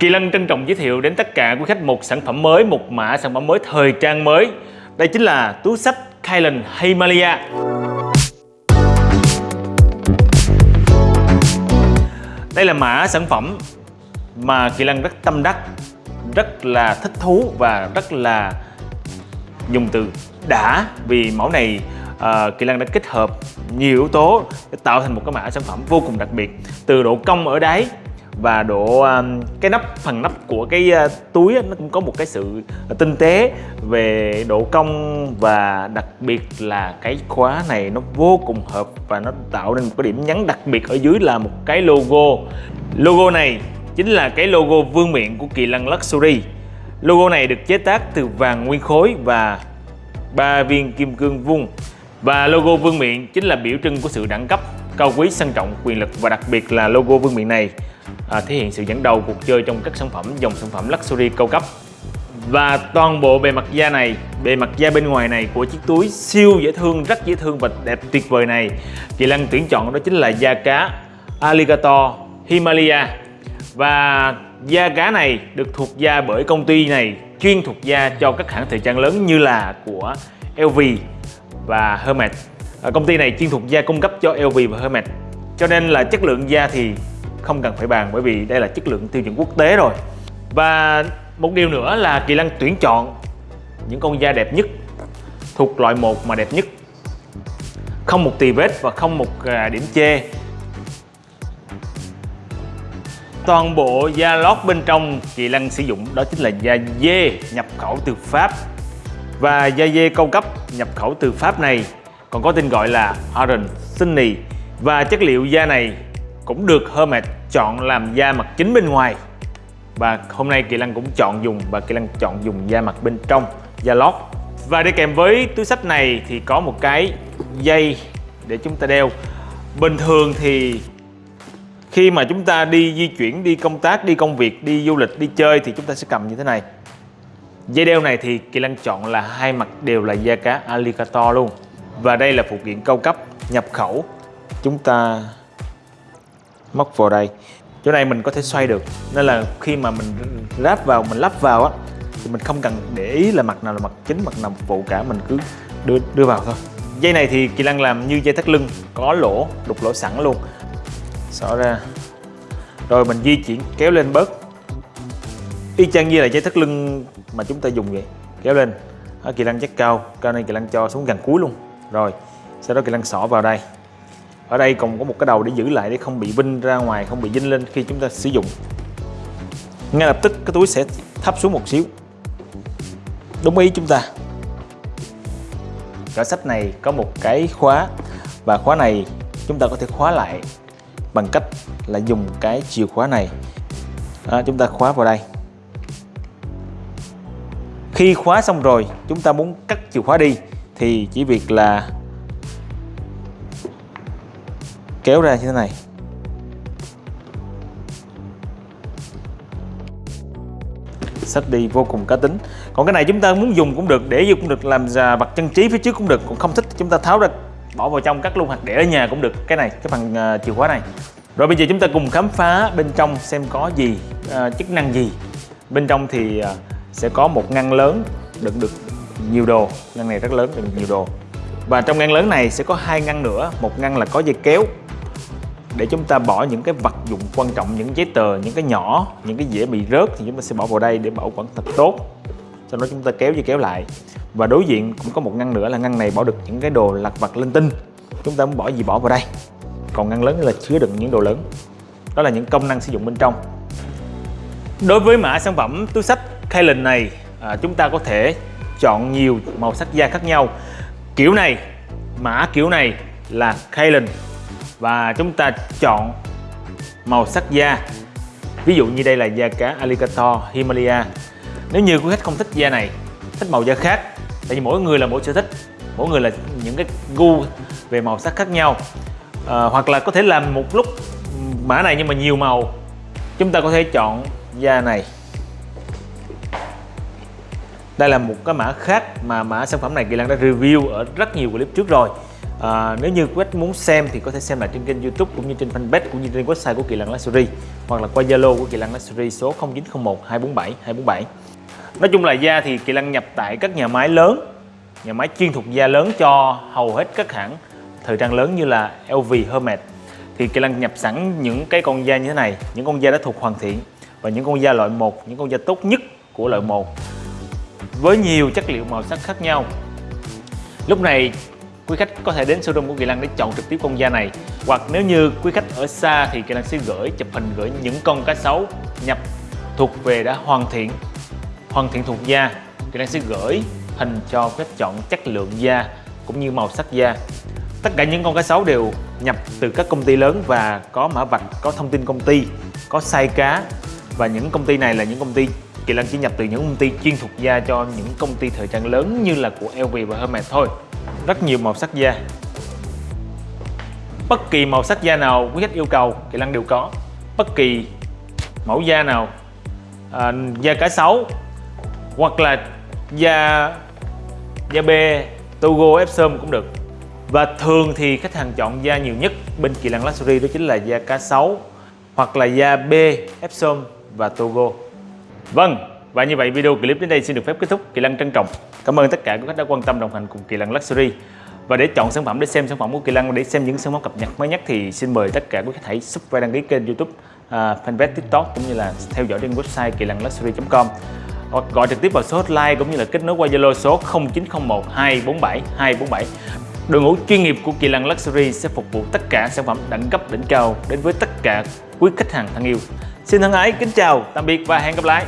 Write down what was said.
Kỳ Lân trân trọng giới thiệu đến tất cả quý khách một sản phẩm mới, một mã sản phẩm mới thời trang mới. Đây chính là túi sách Kylan Himalaya. Đây là mã sản phẩm mà Kỳ Lân rất tâm đắc, rất là thích thú và rất là dùng từ đã vì mẫu này uh, Kỳ Lân đã kết hợp nhiều yếu tố để tạo thành một cái mã sản phẩm vô cùng đặc biệt từ độ cong ở đáy và độ à, cái nắp, phần nắp của cái à, túi nó cũng có một cái sự tinh tế về độ cong và đặc biệt là cái khóa này nó vô cùng hợp và nó tạo nên một cái điểm nhấn đặc biệt ở dưới là một cái logo. Logo này chính là cái logo vương miện của Kỳ Lân Luxury. Logo này được chế tác từ vàng nguyên khối và ba viên kim cương vuông. Và logo vương miện chính là biểu trưng của sự đẳng cấp, cao quý, sang trọng, quyền lực và đặc biệt là logo vương miện này à, thể hiện sự dẫn đầu cuộc chơi trong các sản phẩm dòng sản phẩm luxury cao cấp. Và toàn bộ bề mặt da này bề mặt da bên ngoài này của chiếc túi siêu dễ thương rất dễ thương và đẹp tuyệt vời này. Kỳ Lân tuyển chọn đó chính là da cá Alligator Himalaya. Và da cá này được thuộc da bởi công ty này chuyên thuộc da cho các hãng thời trang lớn như là của LV và Hermes à, công ty này chuyên thuộc da cung cấp cho LV và Hermes cho nên là chất lượng da thì không cần phải bàn bởi vì đây là chất lượng tiêu chuẩn quốc tế rồi. Và một điều nữa là Kỳ Lân tuyển chọn những con da đẹp nhất, thuộc loại một mà đẹp nhất. Không một tì vết và không một à, điểm chê. Toàn bộ da lót bên trong Kỳ Lân sử dụng đó chính là da dê nhập khẩu từ Pháp. Và da dê cao cấp nhập khẩu từ Pháp này còn có tên gọi là Orange Sunny. Và chất liệu da này cũng được Hermes chọn làm da mặt chính bên ngoài. Và hôm nay Kỳ Lăng cũng chọn dùng, và Kỳ Lăng chọn dùng da mặt bên trong, da lót. Và đi kèm với túi sách này thì có một cái dây để chúng ta đeo. Bình thường thì khi mà chúng ta đi di chuyển, đi công tác, đi công việc, đi du lịch, đi chơi thì chúng ta sẽ cầm như thế này. Dây đeo này thì Kỳ Lăng chọn là hai mặt đều là da cá alligator luôn. Và đây là phụ kiện cao cấp nhập khẩu. Chúng ta móc vào đây. Chỗ này mình có thể xoay được. Nên là khi mà mình ráp vào mình lắp vào á thì mình không cần để ý là mặt nào là mặt chính mặt nào phụ cả. Mình cứ đưa đưa vào thôi. Dây này thì kỳ lăng làm như dây thắt lưng có lỗ đục lỗ sẵn luôn. Xỏ ra. Rồi mình di chuyển kéo lên bớt. Y chang như là dây thắt lưng mà chúng ta dùng vậy. Kéo lên. Đó, kỳ lăng chắc cao. Cao này kỳ lăng cho xuống gần cuối luôn. Rồi sau đó kỳ lăng xỏ vào đây ở đây còn có một cái đầu để giữ lại để không bị vinh ra ngoài không bị dinh lên khi chúng ta sử dụng. Ngay lập tức cái túi sẽ thấp xuống một xíu. Đúng ý chúng ta. Cỡ sách này có một cái khóa và khóa này chúng ta có thể khóa lại bằng cách là dùng cái chìa khóa này. Đó, chúng ta khóa vào đây. Khi khóa xong rồi chúng ta muốn cắt chìa khóa đi thì chỉ việc là kéo ra như thế này. Sách đi vô cùng cá tính. Còn cái này chúng ta muốn dùng cũng được để dùng cũng được làm ra vật trang trí phía trước cũng được còn không thích chúng ta tháo ra bỏ vào trong cắt luôn hoặc để ở nhà cũng được. Cái này cái phần uh, chìa khóa này. Rồi bây giờ chúng ta cùng khám phá bên trong xem có gì uh, chức năng gì. Bên trong thì uh, sẽ có một ngăn lớn đựng được nhiều đồ. Ngăn này rất lớn đựng nhiều đồ. Và trong ngăn lớn này sẽ có hai ngăn nữa. Một ngăn là có dây kéo để chúng ta bỏ những cái vật dụng quan trọng những giấy tờ những cái nhỏ những cái dễ bị rớt thì chúng ta sẽ bỏ vào đây để bảo quản thật tốt. Sau đó chúng ta kéo dây kéo lại. Và đối diện cũng có một ngăn nữa là ngăn này bỏ được những cái đồ lặt vặt linh tinh. Chúng ta muốn bỏ gì bỏ vào đây. Còn ngăn lớn là chứa đựng những đồ lớn. Đó là những công năng sử dụng bên trong. Đối với mã sản phẩm túi sách Kylan này à, chúng ta có thể chọn nhiều màu sắc da khác nhau. Kiểu này mã kiểu này là Kylan và chúng ta chọn màu sắc da. Ví dụ như đây là da cá alligator Himalaya. Nếu như quý khách không thích da này thích màu da khác tại vì mỗi người là mỗi sở thích mỗi người là những cái gu về màu sắc khác nhau. À, hoặc là có thể làm một lúc mã này nhưng mà nhiều màu. Chúng ta có thể chọn da này. Đây là một cái mã khác mà mã sản phẩm này Kỳ Lan đã review ở rất nhiều clip trước rồi. À, nếu như quý khách muốn xem thì có thể xem lại trên kênh YouTube cũng như trên fanpage cũng như trên website của Kỳ Lân Luxury hoặc là qua Zalo của Kỳ Lân Luxury số 0901 247 247. Nói chung là da thì Kỳ Lân nhập tại các nhà máy lớn, nhà máy chuyên thuộc da lớn cho hầu hết các hãng thời trang lớn như là LV, Hermes thì Kỳ Lân nhập sẵn những cái con da như thế này, những con da đã thuộc hoàn thiện và những con da loại 1, những con da tốt nhất của loại 1 với nhiều chất liệu màu sắc khác nhau. Lúc này quý khách có thể đến showroom của Kỳ Lăng để chọn trực tiếp con da này. Hoặc nếu như quý khách ở xa thì Kỳ Lăng sẽ gửi, chụp hình gửi những con cá sấu nhập thuộc về đã hoàn thiện hoàn thiện thuộc da. Kỳ Lăng sẽ gửi hình cho quý khách chọn chất lượng da cũng như màu sắc da. Tất cả những con cá sấu đều nhập từ các công ty lớn và có mã vạch, có thông tin công ty, có size cá. Và những công ty này là những công ty, Kỳ Lân chỉ nhập từ những công ty chuyên thuộc da cho những công ty thời trang lớn như là của LV và Hermes thôi rất nhiều màu sắc da bất kỳ màu sắc da nào quý khách yêu cầu Kỳ Lân đều có bất kỳ mẫu da nào à, da cá sấu hoặc là da da bê Togo Epsom cũng được và thường thì khách hàng chọn da nhiều nhất bên Kỳ Lân Luxury đó chính là da cá sấu hoặc là da B, Epsom và Togo Vâng, và như vậy video clip đến đây xin được phép kết thúc. Kỳ Lân trân trọng. Cảm ơn tất cả các khách đã quan tâm đồng hành cùng Kỳ lăng Luxury. Và để chọn sản phẩm để xem sản phẩm của Kỳ lăng để xem những sản phẩm cập nhật mới nhất thì xin mời tất cả quý khách hãy subscribe đăng ký kênh YouTube, uh, fanpage TikTok cũng như là theo dõi trên website kỳ lân luxury.com hoặc gọi trực tiếp vào số hotline cũng như là kết nối qua Zalo số 0901 247 247. Đội ngũ chuyên nghiệp của Kỳ lăng Luxury sẽ phục vụ tất cả sản phẩm đẳng cấp đỉnh cao đến với tất cả quý khách hàng thân yêu. Xin thân ái kính chào, tạm biệt và hẹn gặp lại.